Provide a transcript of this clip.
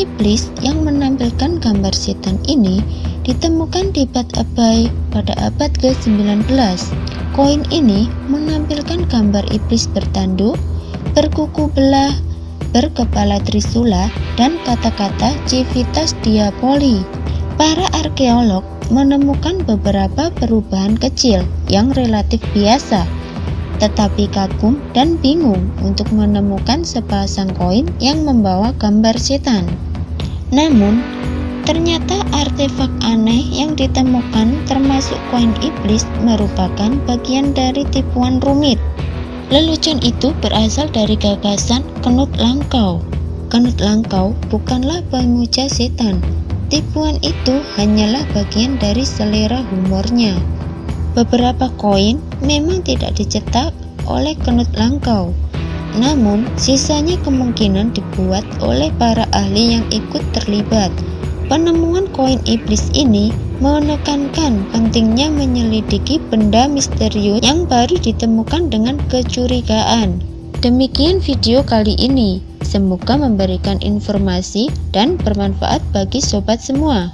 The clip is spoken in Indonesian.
iblis yang menampilkan gambar setan ini ditemukan di Bad Abai pada abad ke-19. Koin ini menampilkan gambar iblis bertanduk, berkuku belah, berkepala trisula, dan kata-kata civitas diaboli. Para arkeolog menemukan beberapa perubahan kecil yang relatif biasa, tetapi kagum dan bingung untuk menemukan sepasang koin yang membawa gambar setan. Namun, ternyata artefak aneh yang ditemukan termasuk koin iblis merupakan bagian dari tipuan rumit. Lelucon itu berasal dari gagasan Knut Langkau. Knut Langkau bukanlah pemuja setan, Tipuan itu hanyalah bagian dari selera humornya. Beberapa koin memang tidak dicetak oleh Knut Langkau, namun sisanya kemungkinan dibuat oleh para ahli yang ikut terlibat. Penemuan koin iblis ini menekankan pentingnya menyelidiki benda misterius yang baru ditemukan dengan kecurigaan. Demikian video kali ini. Semoga memberikan informasi dan bermanfaat bagi sobat semua.